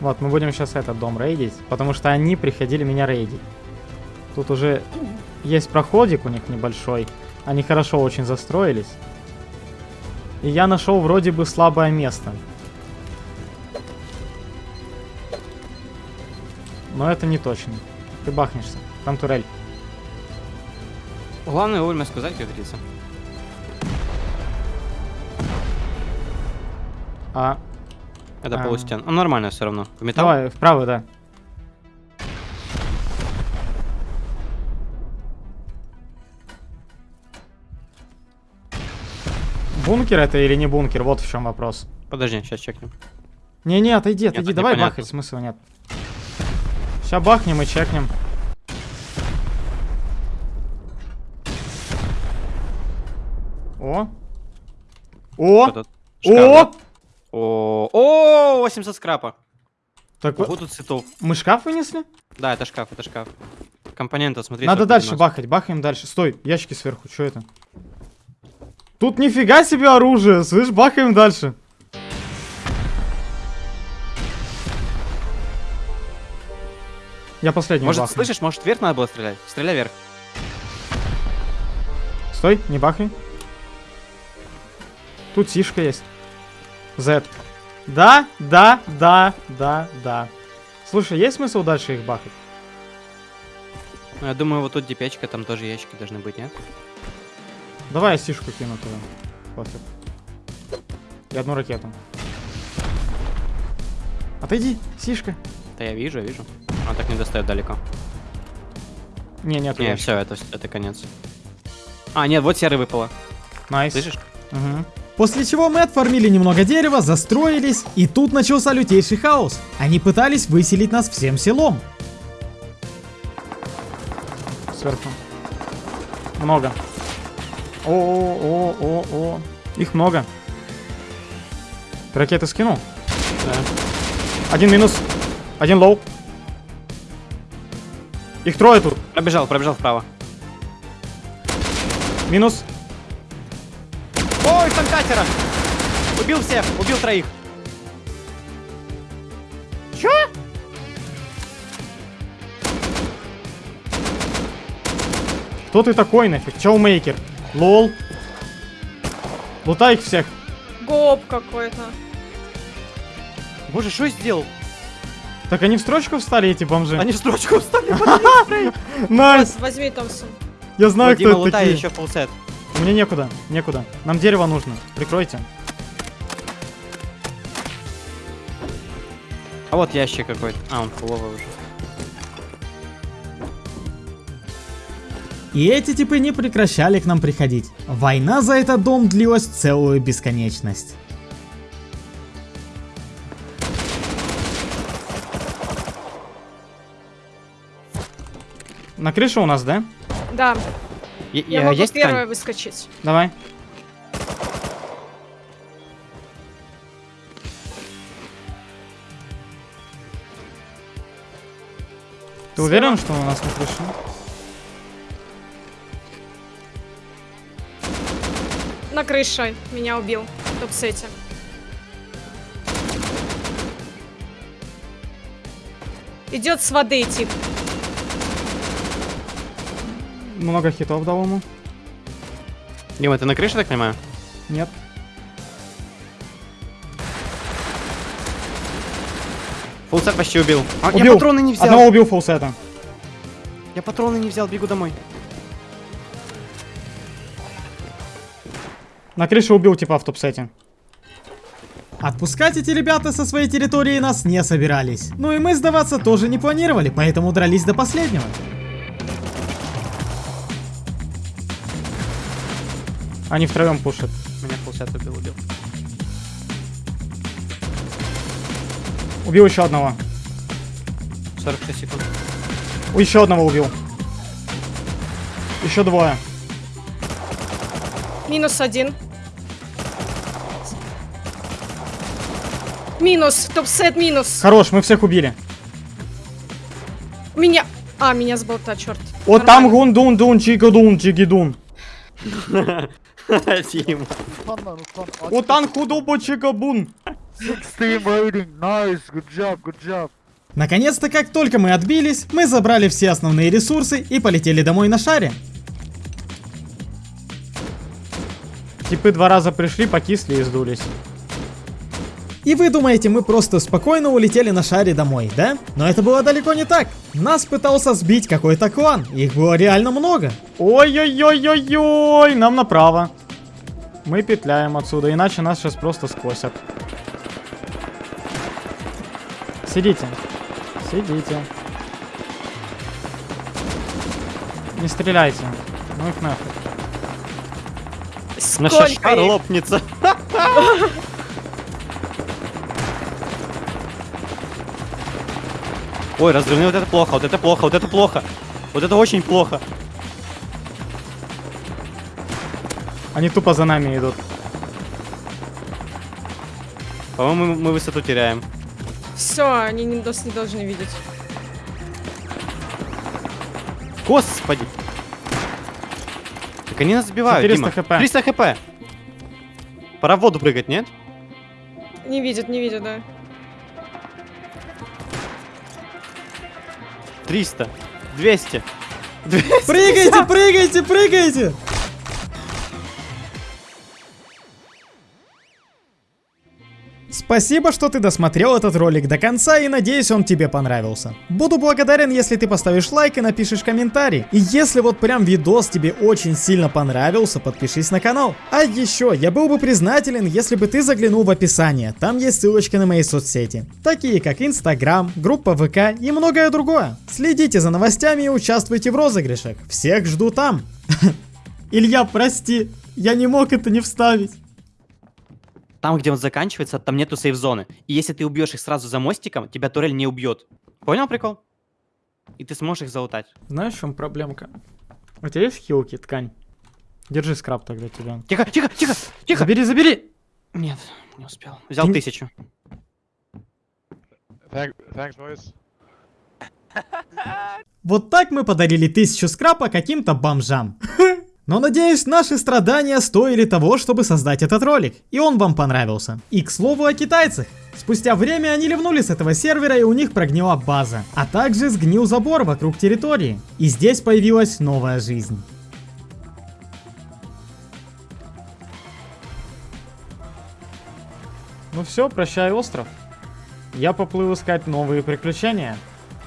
Вот, мы будем сейчас этот дом рейдить, потому что они приходили меня рейдить. Тут уже есть проходик у них небольшой. Они хорошо очень застроились. И я нашел вроде бы слабое место. Но это не точно. Ты бахнешься. Там турель. Главное вовремя сказать, как говорится. А... Это а. полустен. Ну, нормально все равно. В металл? Давай, вправо, да. Бункер это или не бункер? Вот в чем вопрос. Подожди, сейчас чекнем. Не-не, отойди, отойди, Нет, давай бахать, смысла нет. Сейчас бахнем и чекнем. О! О! О! Шкаф, да? О, о, 800 скрапа. Так Вот тут цветов. мы шкаф вынесли? Да, это шкаф, это шкаф. Компоненты, смотри. Надо дальше приносит. бахать, бахаем дальше. Стой, ящики сверху, что это? Тут нифига себе оружие, слышь, бахаем дальше. Я последний Может, бахну. слышишь, может вверх надо было стрелять? Стреляй вверх. Стой, не бахай. Тут сишка есть. Z. Да, да, да, да, да. Слушай, есть смысл дальше их бахать? Ну, я думаю, вот тут дипечка, там тоже ящики должны быть, нет? Давай я сишку кину туда. Пофиг. И одну ракету. Отойди, сишка. Да я вижу, я вижу. Он так не достает далеко. Не, нет, Не, все, это, это конец. А, нет, вот серый выпало. Nice. Слышишь? Угу. После чего мы отформили немного дерева, застроились, и тут начался лютейший хаос. Они пытались выселить нас всем селом. Сверху. Много. О, о, о, о, о. Их много. Ты ракеты скинул? Да. Один минус. Один low. Их трое тут. Пробежал, пробежал вправо. Минус. Ой, там катера! Убил всех, убил троих. Чё? Кто ты такой нафиг? Чоумейкер. Лол. Лутай их всех. Гоп какой-то. Боже, что сделал? Так они в строчку встали, эти бомжи? Они в строчку встали. Возьми Томпсон. Я знаю, кто это лутай такие. еще фулсет. Мне некуда, некуда. Нам дерево нужно. Прикройте. А вот ящик какой-то. А, он фуловый уже. И эти типы не прекращали к нам приходить. Война за этот дом длилась целую бесконечность. На крыше у нас, да? Да. Е- Я э, могу есть первая ткань? выскочить. Давай. Ты уверен, что у нас на крыше? На крыше меня убил. В топ-сете. Идет с воды тип. Много хитов дал ему. Дима, ты на крыше, так понимаю? Нет. Фулсет почти убил. А, убил. Я патроны не взял. Одного убил фулсета. Я патроны не взял, бегу домой. На крыше убил типа в топ-сете. Отпускать эти ребята со своей территории нас не собирались. Ну и мы сдаваться тоже не планировали, поэтому дрались до последнего. Они втроем пушат. Меня фулсет убил, убил. Убил еще одного. 46 секунд. У еще одного убил. Еще двое. Минус один. Минус. Топ-сет минус. Хорош, мы всех убили. Меня... А, меня с болта, черт. Вот там гундун дун чигадун чигидун. Дима. Утан худобо чигабун. 16 rating, nice, good job, good job. Наконец-то, как только мы отбились, мы забрали все основные ресурсы и полетели домой на шаре. Типы два раза пришли, покисли и сдулись. И вы думаете, мы просто спокойно улетели на шаре домой, да? Но это было далеко не так. Нас пытался сбить какой-то клан, их было реально много. Ой-ой-ой-ой-ой, нам направо. Мы петляем отсюда, иначе нас сейчас просто скосят. Сидите. Сидите. Не стреляйте. Ну их нафиг. На Сколько шар их? лопнется. Ой, разрывные, вот это плохо, вот это плохо, вот это плохо. Вот это очень плохо. Они тупо за нами идут. По-моему, мы высоту теряем. Все, они не, нас не должны видеть. Господи! Так они нас сбивают, 400 Дима. хп. 300 хп. Пора в воду прыгать, нет? Не видят, не видят, да. 300. 200. 200. Прыгайте, прыгайте, прыгайте! Спасибо, что ты досмотрел этот ролик до конца и надеюсь он тебе понравился. Буду благодарен, если ты поставишь лайк и напишешь комментарий. И если вот прям видос тебе очень сильно понравился, подпишись на канал. А еще, я был бы признателен, если бы ты заглянул в описание. Там есть ссылочки на мои соцсети. Такие как Инстаграм, группа ВК и многое другое. Следите за новостями и участвуйте в розыгрышах. Всех жду там. Илья, прости, я не мог это не вставить. Там, где он заканчивается, там нету сейф-зоны. И если ты убьешь их сразу за мостиком, тебя турель не убьет. Понял прикол? И ты сможешь их залутать. Знаешь, в чем проблемка? У тебя есть хилки, ткань? Держи скраб тогда тебя. Тихо, тихо, тихо, тихо. Забери, забери! Нет, не успел. Взял Ты- тысячу. Thanks, boys. Вот так мы подарили тысячу скрапа каким-то бомжам. Но надеюсь, наши страдания стоили того, чтобы создать этот ролик, и он вам понравился. И к слову о китайцах. Спустя время они ливнули с этого сервера и у них прогнила база, а также сгнил забор вокруг территории. И здесь появилась новая жизнь. Ну все, прощай, остров. Я поплыл искать новые приключения.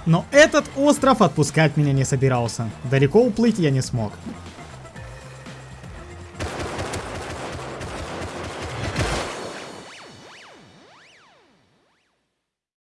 Но этот остров отпускать меня не собирался. Далеко уплыть я не смог.